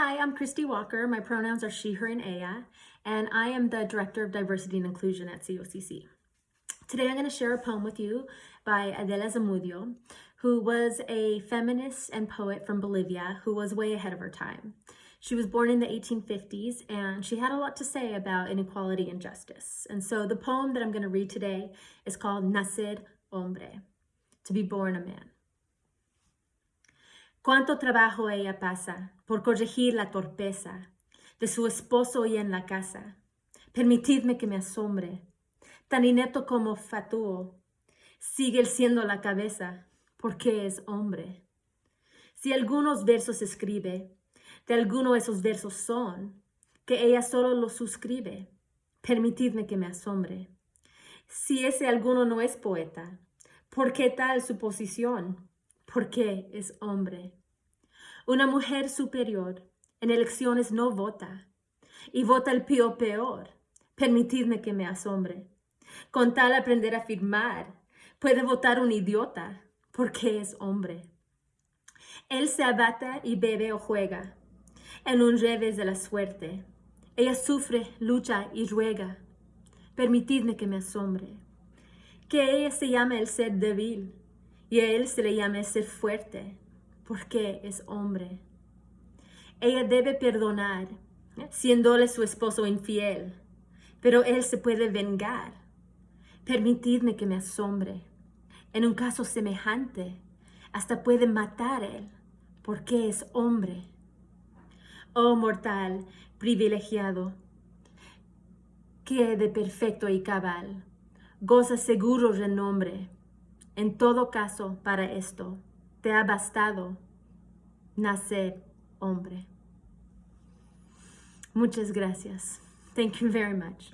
Hi, I'm Christy Walker. My pronouns are she, her, and ella, and I am the Director of Diversity and Inclusion at COCC. Today I'm going to share a poem with you by Adela Zamudio, who was a feminist and poet from Bolivia who was way ahead of her time. She was born in the 1850s and she had a lot to say about inequality and justice. And so the poem that I'm going to read today is called Nacer Hombre, to be born a man. Cuánto trabajo ella pasa por corregir la torpeza de su esposo y en la casa. Permitidme que me asombre. Tan inepto como fatuo, sigue siendo la cabeza, porque es hombre. Si algunos versos escribe, de alguno esos versos son, que ella solo los suscribe. Permitidme que me asombre. Si ese alguno no es poeta, ¿por qué tal su posición? Porque es hombre. Una mujer superior en elecciones no vota y vota el pío peor. Permitidme que me asombre. Con tal aprender a firmar, puede votar un idiota porque es hombre. Él se abata y bebe o juega en un revés de la suerte. Ella sufre, lucha y ruega. Permitidme que me asombre. Que ella se llame el ser débil y a él se le llame el ser fuerte porque es hombre. Ella debe perdonar, siéndole su esposo infiel, pero él se puede vengar. Permitidme que me asombre. En un caso semejante, hasta puede matar él, porque es hombre. Oh mortal, privilegiado, que de perfecto y cabal, goza seguro renombre. En todo caso, para esto, te ha bastado nacer hombre. Muchas gracias. Thank you very much.